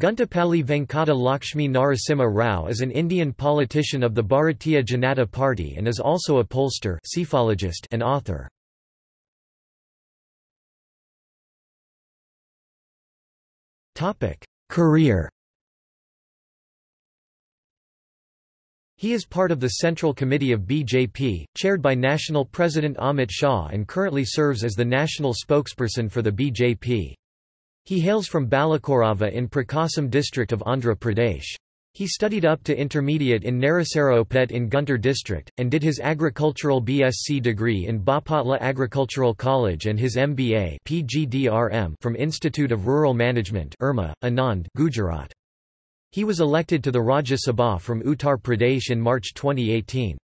Guntapalli Venkata Lakshmi Narasimha Rao is an Indian politician of the Bharatiya Janata Party and is also a pollster and author. Career He is part of the Central Committee of BJP, chaired by National President Amit Shah and currently serves as the national spokesperson for the BJP. He hails from Balakorava in Prakasam district of Andhra Pradesh. He studied up to intermediate in Narasaropet in Guntur district, and did his agricultural BSc degree in Bapatla Agricultural College and his MBA from Institute of Rural Management Irma, Anand Gujarat. He was elected to the Rajya Sabha from Uttar Pradesh in March 2018.